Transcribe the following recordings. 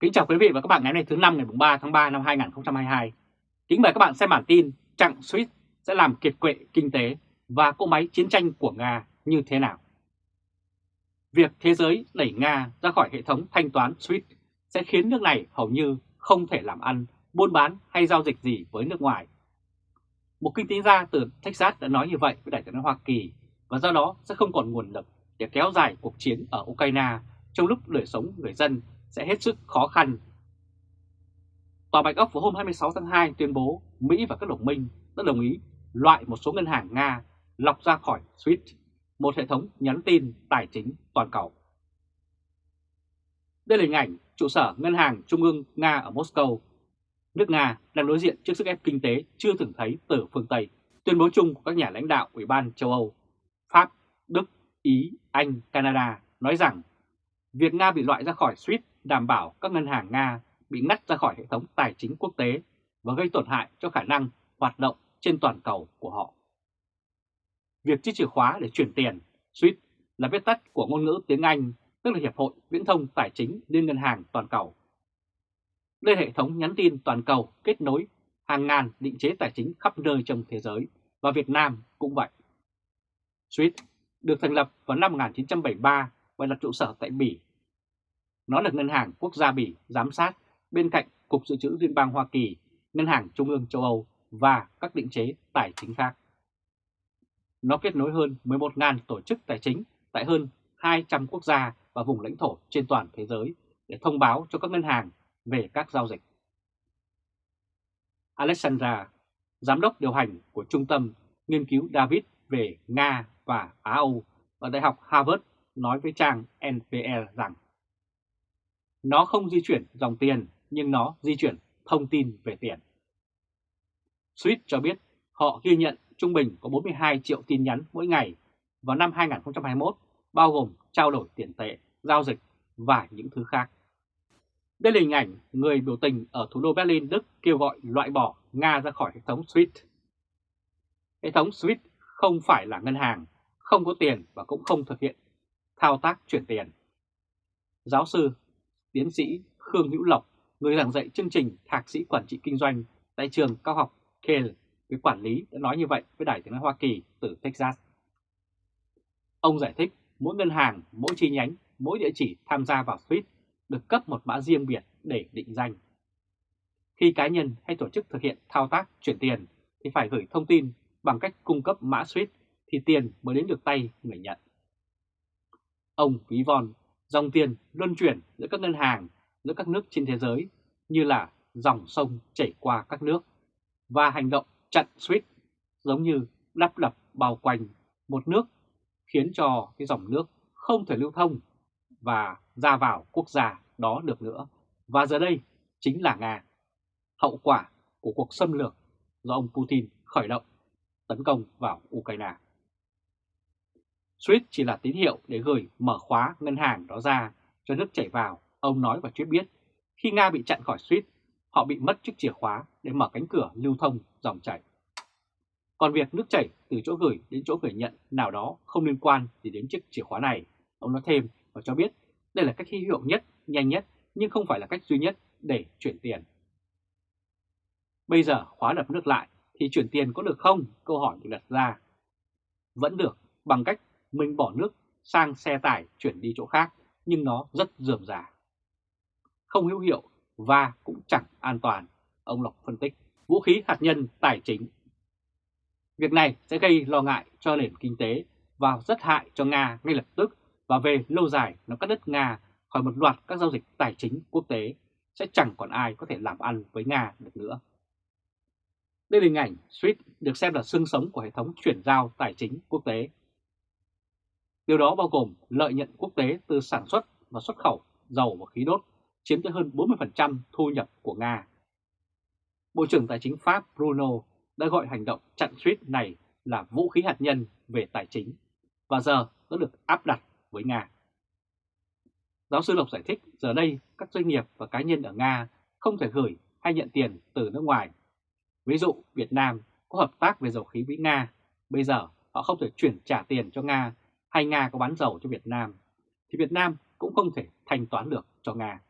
Kính chào quý vị và các bạn ngày hôm nay thứ năm ngày 3 tháng 3 năm 2022. Kính mời các bạn xem bản tin chặng SWIFT sẽ làm kiệt quệ kinh tế và cỗ máy chiến tranh của Nga như thế nào. Việc thế giới đẩy Nga ra khỏi hệ thống thanh toán SWIFT sẽ khiến nước này hầu như không thể làm ăn, buôn bán hay giao dịch gì với nước ngoài. Một kinh tế gia từ Texas đã nói như vậy với Đại tướng Hoa Kỳ và do đó sẽ không còn nguồn lực để kéo dài cuộc chiến ở Ukraine trong lúc đời sống người dân sẽ hết sức khó khăn. Tòa Bạch Ốc vào hôm 26 tháng 2 tuyên bố Mỹ và các đồng minh đã đồng ý loại một số ngân hàng Nga lọc ra khỏi SWIFT, một hệ thống nhắn tin tài chính toàn cầu. Đây là hình ảnh trụ sở Ngân hàng Trung ương Nga ở Moscow. Nước Nga đang đối diện trước sức ép kinh tế chưa từng thấy từ phương Tây. Tuyên bố chung của các nhà lãnh đạo Ủy ban châu Âu, Pháp, Đức, Ý, Anh, Canada nói rằng việc Nga bị loại ra khỏi SWIFT đảm bảo các ngân hàng Nga bị ngắt ra khỏi hệ thống tài chính quốc tế và gây tổn hại cho khả năng hoạt động trên toàn cầu của họ. Việc chiếc chìa khóa để chuyển tiền, SWIFT, là viết tắt của ngôn ngữ tiếng Anh, tức là Hiệp hội Viễn thông Tài chính Liên ngân hàng toàn cầu. Đây là hệ thống nhắn tin toàn cầu kết nối hàng ngàn định chế tài chính khắp nơi trong thế giới và Việt Nam cũng vậy. SWIFT được thành lập vào năm 1973 và đặt trụ sở tại Bỉ nó được Ngân hàng Quốc gia Bỉ giám sát bên cạnh Cục Dự trữ Liên bang Hoa Kỳ, Ngân hàng Trung ương châu Âu và các định chế tài chính khác. Nó kết nối hơn 11.000 tổ chức tài chính tại hơn 200 quốc gia và vùng lãnh thổ trên toàn thế giới để thông báo cho các ngân hàng về các giao dịch. Alexandra, giám đốc điều hành của Trung tâm Nghiên cứu David về Nga và Á Âu ở Đại học Harvard nói với trang NPR rằng nó không di chuyển dòng tiền nhưng nó di chuyển thông tin về tiền. Swift cho biết họ ghi nhận trung bình có 42 triệu tin nhắn mỗi ngày vào năm 2021, bao gồm trao đổi tiền tệ, giao dịch và những thứ khác. Đây là hình ảnh người biểu tình ở thủ đô Berlin, Đức kêu gọi loại bỏ Nga ra khỏi hệ thống SWIFT. Hệ thống SWIFT không phải là ngân hàng, không có tiền và cũng không thực hiện thao tác chuyển tiền. Giáo sư tiến sĩ Khương Hữu Lộc, người giảng dạy chương trình Thạc sĩ Quản trị Kinh doanh tại trường cao học Yale với quản lý đã nói như vậy với Đài tiếng nói Hoa Kỳ từ Texas. Ông giải thích mỗi ngân hàng, mỗi chi nhánh, mỗi địa chỉ tham gia vào SWIFT được cấp một mã riêng biệt để định danh. Khi cá nhân hay tổ chức thực hiện thao tác chuyển tiền thì phải gửi thông tin bằng cách cung cấp mã SWIFT thì tiền mới đến được tay người nhận. Ông ví von Dòng tiền luân chuyển giữa các ngân hàng, giữa các nước trên thế giới như là dòng sông chảy qua các nước và hành động chặn suýt giống như đắp đập bao quanh một nước khiến cho cái dòng nước không thể lưu thông và ra vào quốc gia đó được nữa. Và giờ đây chính là Nga. Hậu quả của cuộc xâm lược do ông Putin khởi động tấn công vào Ukraine. Suýt chỉ là tín hiệu để gửi mở khóa ngân hàng đó ra cho nước chảy vào, ông nói và Chuyết biết. Khi Nga bị chặn khỏi Suýt, họ bị mất chiếc chìa khóa để mở cánh cửa lưu thông dòng chảy. Còn việc nước chảy từ chỗ gửi đến chỗ gửi nhận nào đó không liên quan gì đến chiếc chìa khóa này. Ông nói thêm và cho biết đây là cách hữu hiệu nhất, nhanh nhất nhưng không phải là cách duy nhất để chuyển tiền. Bây giờ khóa đập nước lại thì chuyển tiền có được không? Câu hỏi được đặt ra. Vẫn được bằng cách mình bỏ nước sang xe tải chuyển đi chỗ khác nhưng nó rất dườm già, Không hữu hiệu và cũng chẳng an toàn, ông Lộc phân tích. Vũ khí hạt nhân tài chính Việc này sẽ gây lo ngại cho nền kinh tế và rất hại cho Nga ngay lập tức và về lâu dài nó cắt đứt Nga khỏi một loạt các giao dịch tài chính quốc tế sẽ chẳng còn ai có thể làm ăn với Nga được nữa. Đây là hình ảnh SWIFT được xem là xương sống của hệ thống chuyển giao tài chính quốc tế Điều đó bao gồm lợi nhuận quốc tế từ sản xuất và xuất khẩu dầu và khí đốt chiếm tới hơn 40% thu nhập của Nga. Bộ trưởng Tài chính Pháp Bruno đã gọi hành động chặn suýt này là vũ khí hạt nhân về tài chính và giờ đã được áp đặt với Nga. Giáo sư Lộc giải thích giờ đây các doanh nghiệp và cá nhân ở Nga không thể gửi hay nhận tiền từ nước ngoài. Ví dụ Việt Nam có hợp tác về dầu khí với Nga, bây giờ họ không thể chuyển trả tiền cho Nga hay Nga có bán dầu cho Việt Nam, thì Việt Nam cũng không thể thanh toán được cho Nga.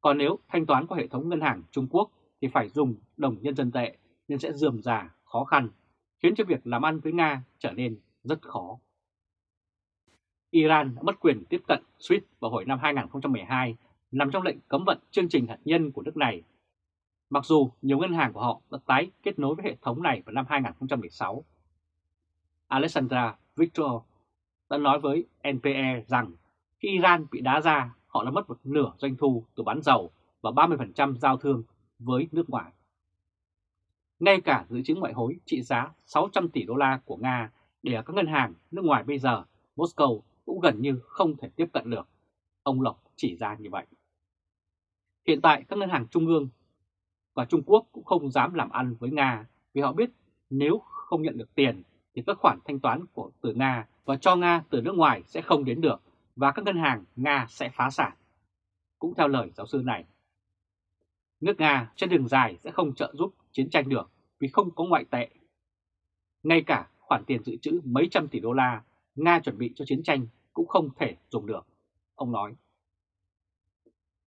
Còn nếu thanh toán qua hệ thống ngân hàng Trung Quốc thì phải dùng đồng nhân dân tệ nên sẽ dườm già, khó khăn, khiến cho việc làm ăn với Nga trở nên rất khó. Iran đã mất quyền tiếp cận SWIFT vào hồi năm 2012 nằm trong lệnh cấm vận chương trình hạt nhân của nước này. Mặc dù nhiều ngân hàng của họ đã tái kết nối với hệ thống này vào năm 2016. Alexandra Victor đã nói với NPE rằng khi Iran bị đá ra, họ đã mất một nửa doanh thu từ bán dầu và 30% giao thương với nước ngoài. Ngay cả dự trữ ngoại hối trị giá 600 tỷ đô la của Nga để ở các ngân hàng nước ngoài bây giờ, Moscow cũng gần như không thể tiếp cận được. Ông Lộc chỉ ra như vậy. Hiện tại các ngân hàng trung ương và Trung Quốc cũng không dám làm ăn với Nga vì họ biết nếu không nhận được tiền thì các khoản thanh toán của từ Nga và cho Nga từ nước ngoài sẽ không đến được và các ngân hàng Nga sẽ phá sản. Cũng theo lời giáo sư này, nước Nga trên đường dài sẽ không trợ giúp chiến tranh được vì không có ngoại tệ. Ngay cả khoản tiền dự trữ mấy trăm tỷ đô la Nga chuẩn bị cho chiến tranh cũng không thể dùng được, ông nói.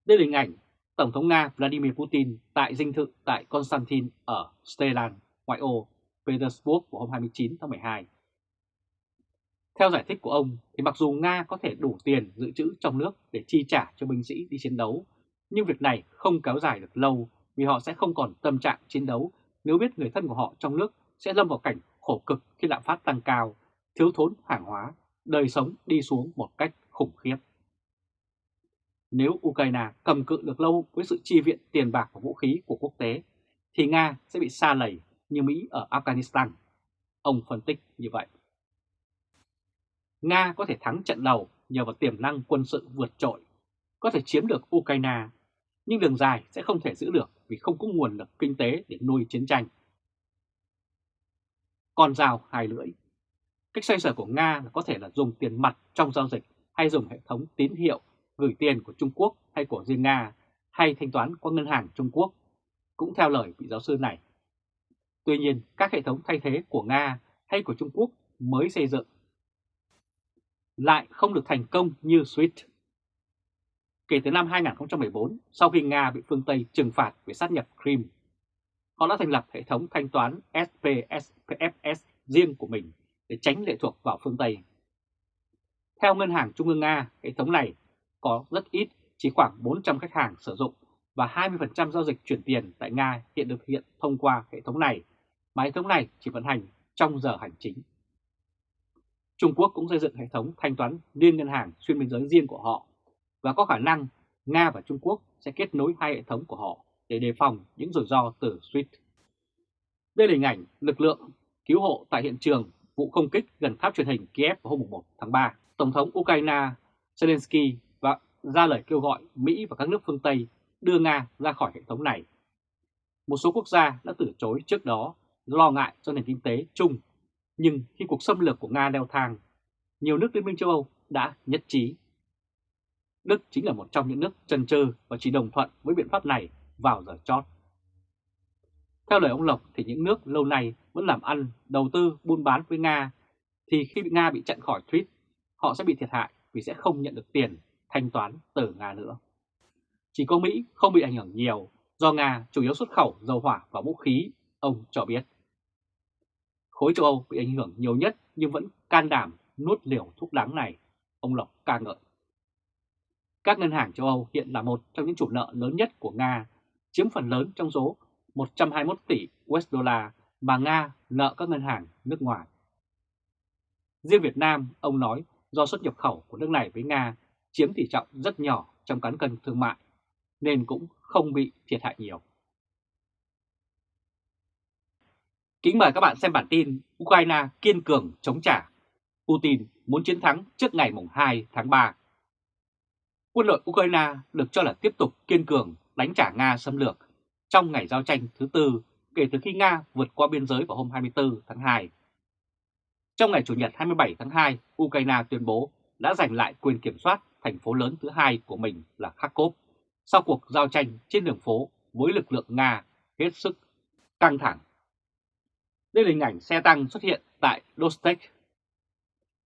Đây là hình ảnh Tổng thống Nga Vladimir Putin tại dinh thự tại Konstantin ở Stelan, ngoại ô Petersburg vào hôm 29 tháng 12. Theo giải thích của ông, thì mặc dù Nga có thể đủ tiền dự trữ trong nước để chi trả cho binh sĩ đi chiến đấu, nhưng việc này không kéo dài được lâu vì họ sẽ không còn tâm trạng chiến đấu nếu biết người thân của họ trong nước sẽ lâm vào cảnh khổ cực khi lạm phát tăng cao, thiếu thốn hàng hóa, đời sống đi xuống một cách khủng khiếp. Nếu Ukraine cầm cự được lâu với sự chi viện tiền bạc và vũ khí của quốc tế, thì Nga sẽ bị xa lầy như Mỹ ở Afghanistan. Ông phân tích như vậy. Nga có thể thắng trận đầu nhờ vào tiềm năng quân sự vượt trội, có thể chiếm được Ukraine, nhưng đường dài sẽ không thể giữ được vì không có nguồn lực kinh tế để nuôi chiến tranh. Còn rào hai lưỡi Cách xoay sở của Nga là có thể là dùng tiền mặt trong giao dịch hay dùng hệ thống tín hiệu gửi tiền của Trung Quốc hay của riêng Nga hay thanh toán qua ngân hàng Trung Quốc, cũng theo lời vị giáo sư này. Tuy nhiên, các hệ thống thay thế của Nga hay của Trung Quốc mới xây dựng lại không được thành công như SWIFT. Kể từ năm 2014, sau khi Nga bị phương Tây trừng phạt về sát nhập Crimea, họ đã thành lập hệ thống thanh toán SPSPFS riêng của mình để tránh lệ thuộc vào phương Tây. Theo Ngân hàng Trung ương Nga, hệ thống này có rất ít, chỉ khoảng 400 khách hàng sử dụng và 20% giao dịch chuyển tiền tại Nga hiện được thực hiện thông qua hệ thống này, mà hệ thống này chỉ vận hành trong giờ hành chính. Trung Quốc cũng xây dựng hệ thống thanh toán liên ngân hàng xuyên biên giới riêng của họ và có khả năng Nga và Trung Quốc sẽ kết nối hai hệ thống của họ để đề phòng những rủi ro từ SWIFT. Đây là hình ảnh lực lượng cứu hộ tại hiện trường vụ không kích gần tháp truyền hình Kiev vào hôm 1 tháng 3. Tổng thống Ukraine Zelensky và ra lời kêu gọi Mỹ và các nước phương Tây đưa Nga ra khỏi hệ thống này. Một số quốc gia đã từ chối trước đó lo ngại cho nền kinh tế chung, nhưng khi cuộc xâm lược của Nga leo thang, nhiều nước Liên minh châu Âu đã nhất trí. Đức chính là một trong những nước chần chừ và chỉ đồng thuận với biện pháp này vào giờ chót. Theo lời ông Lộc thì những nước lâu nay vẫn làm ăn, đầu tư, buôn bán với Nga, thì khi bị Nga bị chặn khỏi tweet, họ sẽ bị thiệt hại vì sẽ không nhận được tiền thanh toán từ Nga nữa. Chỉ có Mỹ không bị ảnh hưởng nhiều do Nga chủ yếu xuất khẩu dầu hỏa và vũ khí, ông cho biết. Khối châu Âu bị ảnh hưởng nhiều nhất nhưng vẫn can đảm nuốt liều thuốc đắng này, ông Lộc ca ngợi. Các ngân hàng châu Âu hiện là một trong những chủ nợ lớn nhất của Nga, chiếm phần lớn trong số 121 tỷ USD mà Nga nợ các ngân hàng nước ngoài. Riêng Việt Nam, ông nói do xuất nhập khẩu của nước này với Nga chiếm tỷ trọng rất nhỏ trong cán cân thương mại, nên cũng không bị thiệt hại nhiều. Kính mời các bạn xem bản tin Ukraine kiên cường chống trả. Putin muốn chiến thắng trước ngày 2 tháng 3. Quân đội Ukraine được cho là tiếp tục kiên cường đánh trả Nga xâm lược trong ngày giao tranh thứ tư kể từ khi Nga vượt qua biên giới vào hôm 24 tháng 2. Trong ngày Chủ nhật 27 tháng 2, Ukraine tuyên bố đã giành lại quyền kiểm soát thành phố lớn thứ hai của mình là Kharkov sau cuộc giao tranh trên đường phố với lực lượng Nga hết sức căng thẳng. Đây là hình ảnh xe tăng xuất hiện tại Dostek.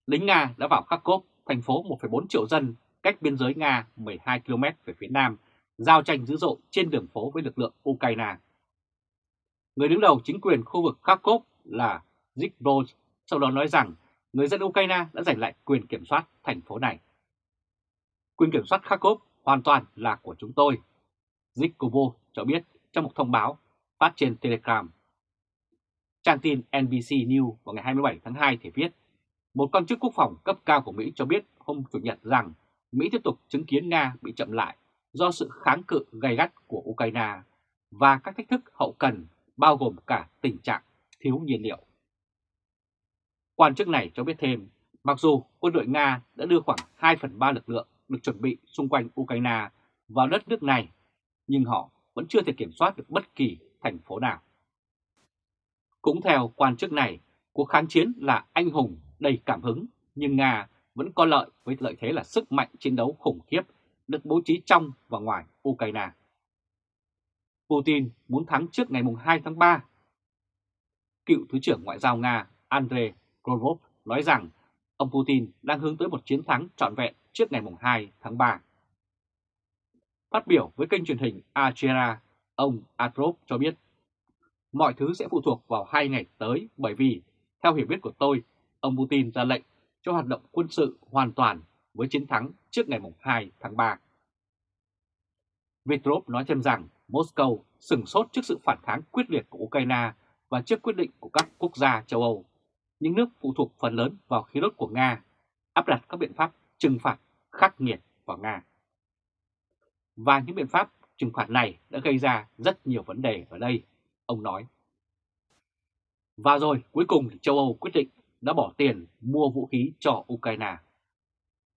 Lính Nga đã vào Kharkov, thành phố 1,4 triệu dân cách biên giới Nga 12 km về phía nam giao tranh dữ dội trên đường phố với lực lượng Ukraine. Người đứng đầu chính quyền khu vực Kharkov là Zygmunt, sau đó nói rằng người dân Ukraine đã giành lại quyền kiểm soát thành phố này. Quyền kiểm soát Kharkov hoàn toàn là của chúng tôi, Zikovo cho biết trong một thông báo phát trên Telegram. Trang tin NBC News vào ngày 27 tháng 2 thì viết, một quan chức quốc phòng cấp cao của Mỹ cho biết hôm Chủ nhật rằng Mỹ tiếp tục chứng kiến Nga bị chậm lại do sự kháng cự gay gắt của Ukraine và các thách thức hậu cần bao gồm cả tình trạng thiếu nhiên liệu. Quan chức này cho biết thêm, mặc dù quân đội Nga đã đưa khoảng 2 phần 3 lực lượng được chuẩn bị xung quanh Ukraine vào đất nước này, nhưng họ vẫn chưa thể kiểm soát được bất kỳ thành phố nào. Cũng theo quan chức này, cuộc kháng chiến là anh hùng, đầy cảm hứng, nhưng Nga vẫn có lợi với lợi thế là sức mạnh chiến đấu khủng khiếp được bố trí trong và ngoài Ukraine. Putin muốn thắng trước ngày 2 tháng 3. Cựu Thứ trưởng Ngoại giao Nga Andrei Gorov nói rằng ông Putin đang hướng tới một chiến thắng trọn vẹn trước ngày 2 tháng 3. Phát biểu với kênh truyền hình Algera, ông Atrop cho biết mọi thứ sẽ phụ thuộc vào hai ngày tới bởi vì, theo hiểu biết của tôi, ông Putin ra lệnh cho hoạt động quân sự hoàn toàn với chiến thắng trước ngày 2 tháng 3. Vitrov nói thêm rằng Moscow sừng sốt trước sự phản kháng quyết liệt của Ukraine và trước quyết định của các quốc gia châu Âu. Những nước phụ thuộc phần lớn vào khí đốt của Nga áp đặt các biện pháp trừng phạt khắc nghiệt vào Nga. Và những biện pháp trừng phạt này đã gây ra rất nhiều vấn đề ở đây, ông nói. Và rồi cuối cùng thì châu Âu quyết định đã bỏ tiền mua vũ khí cho Ukraine.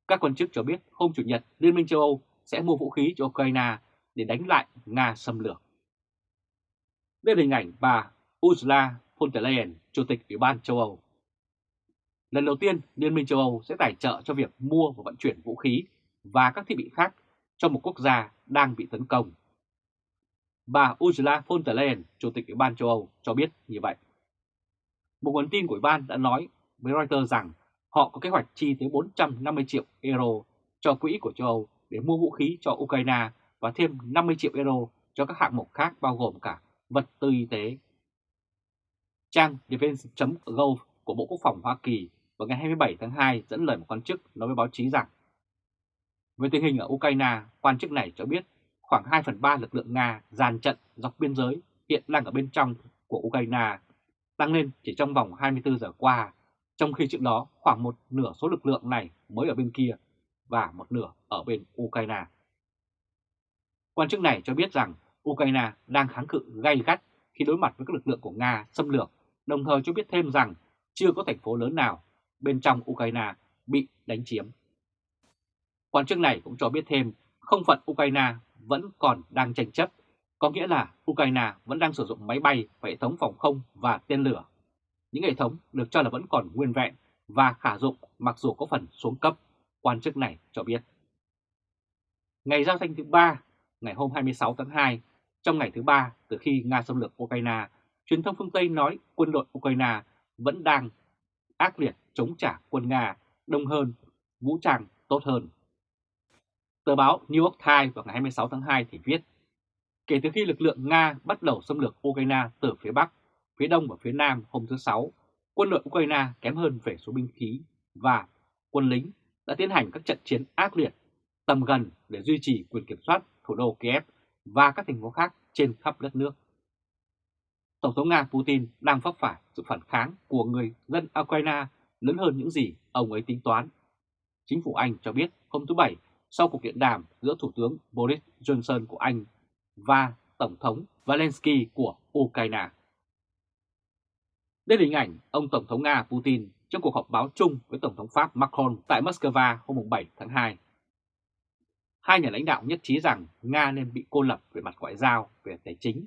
Các quan chức cho biết hôm Chủ nhật Liên minh châu Âu sẽ mua vũ khí cho Ukraine để đánh lại Nga xâm lược. Đây là hình ảnh bà Ursula von der Leyen, Chủ tịch Ủy ban châu Âu. Lần đầu tiên, Liên minh châu Âu sẽ tài trợ cho việc mua và vận chuyển vũ khí và các thiết bị khác cho một quốc gia đang bị tấn công. Bà Ursula von der Leyen, Chủ tịch Ủy ban châu Âu, cho biết như vậy. Một nguồn tin của Ủy ban đã nói với Reuters rằng họ có kế hoạch chi tới 450 triệu euro cho quỹ của châu Âu để mua vũ khí cho Ukraine và thêm 50 triệu euro cho các hạng mục khác bao gồm cả vật tư y tế. Trang defense.gov của Bộ Quốc phòng Hoa Kỳ vào ngày 27 tháng 2 dẫn lời một quan chức nói với báo chí rằng về tình hình ở Ukraine, quan chức này cho biết khoảng 2 phần 3 lực lượng Nga dàn trận dọc biên giới hiện đang ở bên trong của Ukraine, tăng lên chỉ trong vòng 24 giờ qua, trong khi trước đó khoảng một nửa số lực lượng này mới ở bên kia và một nửa ở bên Ukraine. Quan chức này cho biết rằng Ukraine đang kháng cự gay gắt khi đối mặt với các lực lượng của Nga xâm lược, đồng thời cho biết thêm rằng chưa có thành phố lớn nào bên trong Ukraine bị đánh chiếm. Quan chức này cũng cho biết thêm không phận Ukraine vẫn còn đang tranh chấp, có nghĩa là Ukraine vẫn đang sử dụng máy bay và hệ thống phòng không và tên lửa. Những hệ thống được cho là vẫn còn nguyên vẹn và khả dụng mặc dù có phần xuống cấp, quan chức này cho biết. Ngày giao tranh thứ ba, ngày hôm 26 tháng 2, trong ngày thứ ba từ khi Nga xâm lược Ukraine, truyền thông phương Tây nói quân đội Ukraine vẫn đang ác liệt chống trả quân Nga đông hơn, vũ trang tốt hơn. Tờ báo New York Times vào ngày 26 tháng 2 thì viết, kể từ khi lực lượng Nga bắt đầu xâm lược Ukraine từ phía Bắc, phía Đông và phía Nam hôm thứ Sáu, quân đội Ukraine kém hơn về số binh khí và quân lính đã tiến hành các trận chiến ác liệt tầm gần để duy trì quyền kiểm soát thủ đô Kiev và các thành phố khác trên khắp đất nước. Tổng thống Nga Putin đang vấp phải sự phản kháng của người dân Ukraine lớn hơn những gì ông ấy tính toán. Chính phủ Anh cho biết hôm thứ Bảy sau cuộc điện đàm giữa Thủ tướng Boris Johnson của Anh và Tổng thống Zelensky của Ukraine. Đây là hình ảnh ông Tổng thống Nga Putin trong cuộc họp báo chung với Tổng thống Pháp Macron tại Moscow hôm 7 tháng 2. Hai nhà lãnh đạo nhất trí rằng Nga nên bị cô lập về mặt ngoại giao, về tài chính,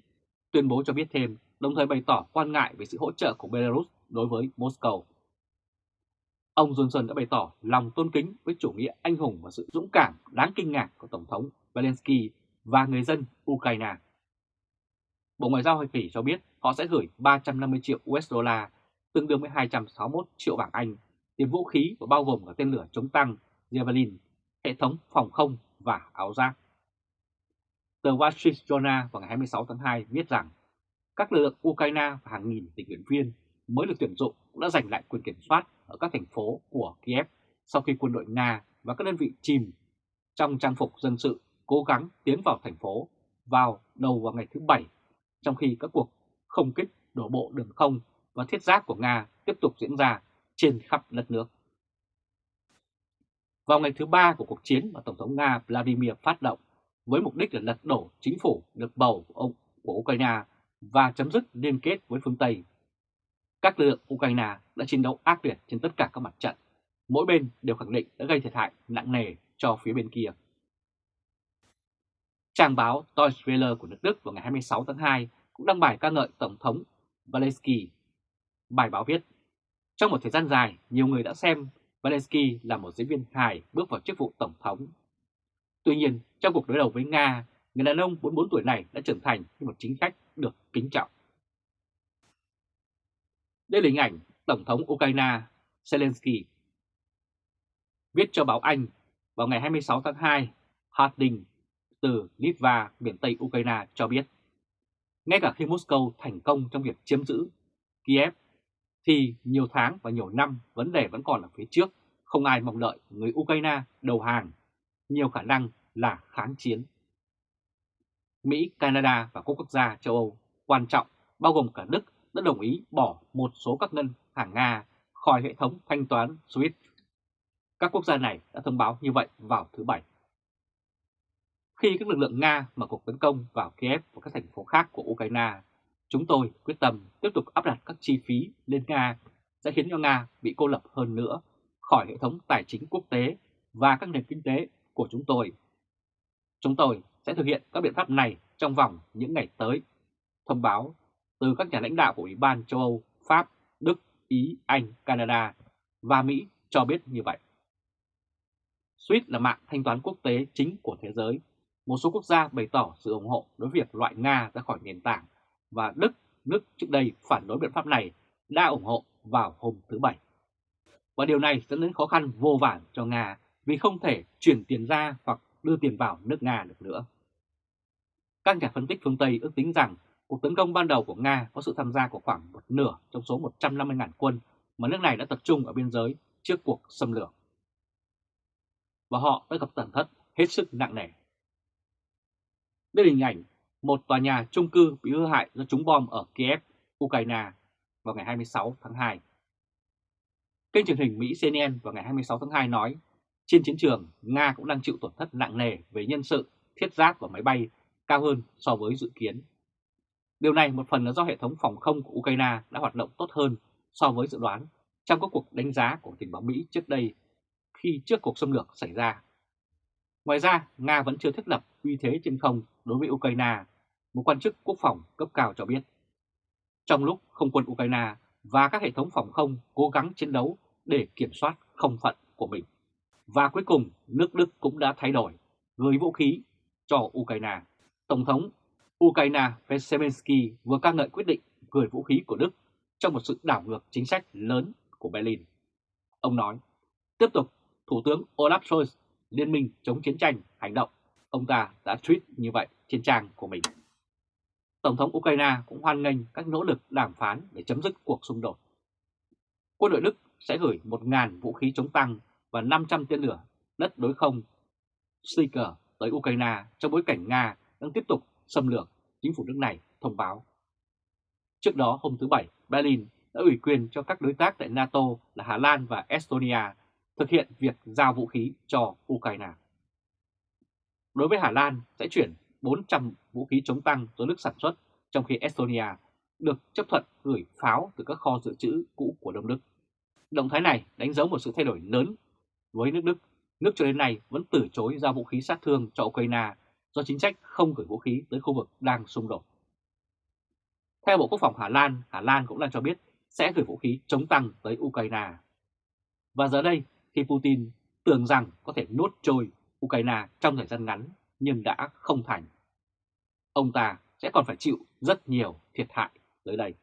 tuyên bố cho biết thêm, đồng thời bày tỏ quan ngại về sự hỗ trợ của Belarus đối với Moscow. Ông Johnson đã bày tỏ lòng tôn kính với chủ nghĩa anh hùng và sự dũng cảm đáng kinh ngạc của Tổng thống Zelensky và người dân Ukraine. Bộ Ngoại giao Hoa Kỳ cho biết họ sẽ gửi 350 triệu USD, tương đương với 261 triệu bảng Anh, tiền vũ khí và bao gồm cả tên lửa chống tăng Javelin, hệ thống phòng không và áo giáp. Tờ Wall Street Journal vào ngày 26 tháng 2 viết rằng các lực lượng Ukraine và hàng nghìn tình nguyện viên mới được tuyển dụng cũng đã giành lại quyền kiểm soát ở các thành phố của Kiev sau khi quân đội Nga và các đơn vị chìm trong trang phục dân sự cố gắng tiến vào thành phố vào đầu vào ngày thứ Bảy, trong khi các cuộc không kích đổ bộ đường không và thiết giáp của Nga tiếp tục diễn ra trên khắp đất nước. Vào ngày thứ ba của cuộc chiến mà Tổng thống Nga Vladimir phát động với mục đích là lật đổ chính phủ được bầu của ông của Ukraine và chấm dứt liên kết với phương Tây. Các lực lượng Ukraine đã chiến đấu ác liệt trên tất cả các mặt trận. Mỗi bên đều khẳng định đã gây thiệt hại nặng nề cho phía bên kia. Trang báo Deutsche Welle của nước Đức vào ngày 26 tháng 2 cũng đăng bài ca ngợi Tổng thống Zelensky. Bài báo viết, trong một thời gian dài, nhiều người đã xem Zelensky là một diễn viên hài bước vào chức vụ Tổng thống. Tuy nhiên, trong cuộc đối đầu với Nga, người đàn ông 44 tuổi này đã trưởng thành như một chính khách được kính trọng. Đây là hình ảnh Tổng thống Ukraine Zelensky. Viết cho báo Anh vào ngày 26 tháng 2, Harding từ Litva, miền Tây Ukraine cho biết, ngay cả khi Moscow thành công trong việc chiếm giữ Kiev, thì nhiều tháng và nhiều năm vấn đề vẫn còn ở phía trước, không ai mong đợi người Ukraine đầu hàng, nhiều khả năng là kháng chiến. Mỹ, Canada và các quốc gia châu Âu quan trọng bao gồm cả Đức đã đồng ý bỏ một số các ngân hàng Nga khỏi hệ thống thanh toán SWIFT. Các quốc gia này đã thông báo như vậy vào thứ Bảy. Khi các lực lượng Nga mở cuộc tấn công vào Kiev và các thành phố khác của Ukraine, chúng tôi quyết tâm tiếp tục áp đặt các chi phí lên Nga sẽ khiến cho Nga bị cô lập hơn nữa khỏi hệ thống tài chính quốc tế và các nền kinh tế của chúng tôi. Chúng tôi sẽ thực hiện các biện pháp này trong vòng những ngày tới. Thông báo từ các nhà lãnh đạo của Ủy ban châu Âu, Pháp, Đức, Ý, Anh, Canada và Mỹ cho biết như vậy. SWIFT là mạng thanh toán quốc tế chính của thế giới. Một số quốc gia bày tỏ sự ủng hộ đối với việc loại Nga ra khỏi nền tảng và Đức, nước trước đây phản đối biện pháp này, đã ủng hộ vào hôm thứ Bảy. Và điều này dẫn đến khó khăn vô vàn cho Nga vì không thể chuyển tiền ra hoặc đưa tiền vào nước Nga được nữa. Các nhà phân tích phương Tây ước tính rằng cuộc tấn công ban đầu của Nga có sự tham gia của khoảng một nửa trong số 150.000 quân mà nước này đã tập trung ở biên giới trước cuộc xâm lược. Và họ đã gặp tổn thất hết sức nặng nề. Đây là hình ảnh một tòa nhà chung cư bị hư hại do trúng bom ở Kiev, Ukraine vào ngày 26 tháng 2. Kênh truyền hình Mỹ CNN vào ngày 26 tháng 2 nói, trên chiến trường, Nga cũng đang chịu tổn thất nặng nề về nhân sự, thiết giáp và máy bay cao hơn so với dự kiến. Điều này một phần là do hệ thống phòng không của Ukraine đã hoạt động tốt hơn so với dự đoán trong các cuộc đánh giá của tình báo Mỹ trước đây khi trước cuộc xâm lược xảy ra. Ngoài ra, Nga vẫn chưa thiết lập uy thế trên không đối với Ukraine, một quan chức quốc phòng cấp cao cho biết. Trong lúc không quân Ukraine và các hệ thống phòng không cố gắng chiến đấu để kiểm soát không phận của mình. Và cuối cùng, nước Đức cũng đã thay đổi, gửi vũ khí cho Ukraine. Tổng thống Ukraine Zelensky vừa ca ngợi quyết định gửi vũ khí của Đức trong một sự đảo ngược chính sách lớn của Berlin. Ông nói, tiếp tục, Thủ tướng Olaf Scholz, Liên minh chống chiến tranh, hành động, ông ta đã tweet như vậy trên trang của mình. Tổng thống Ukraine cũng hoan nghênh các nỗ lực đàm phán để chấm dứt cuộc xung đột. Quân đội Đức sẽ gửi 1.000 vũ khí chống tăng và 500 tên lửa đất đối không Sticker tới Ukraine trong bối cảnh Nga đang tiếp tục xâm lược, chính phủ nước này thông báo. Trước đó hôm thứ Bảy, Berlin đã ủy quyền cho các đối tác tại NATO là Hà Lan và Estonia thực hiện việc giao vũ khí cho Ukraine. Đối với Hà Lan sẽ chuyển 400 vũ khí chống tăng do nước sản xuất, trong khi Estonia được chấp thuận gửi pháo từ các kho dự trữ cũ của Đông Đức. Động thái này đánh dấu một sự thay đổi lớn với nước Đức. Nước cho đến nay vẫn từ chối giao vũ khí sát thương cho Ukraine do chính sách không gửi vũ khí tới khu vực đang xung đột. Theo Bộ Quốc phòng Hà Lan, Hà Lan cũng đang cho biết sẽ gửi vũ khí chống tăng tới Ukraine. Và giờ đây, khi Putin tưởng rằng có thể nuốt trôi Ukraine trong thời gian ngắn nhưng đã không thành, ông ta sẽ còn phải chịu rất nhiều thiệt hại tới đây.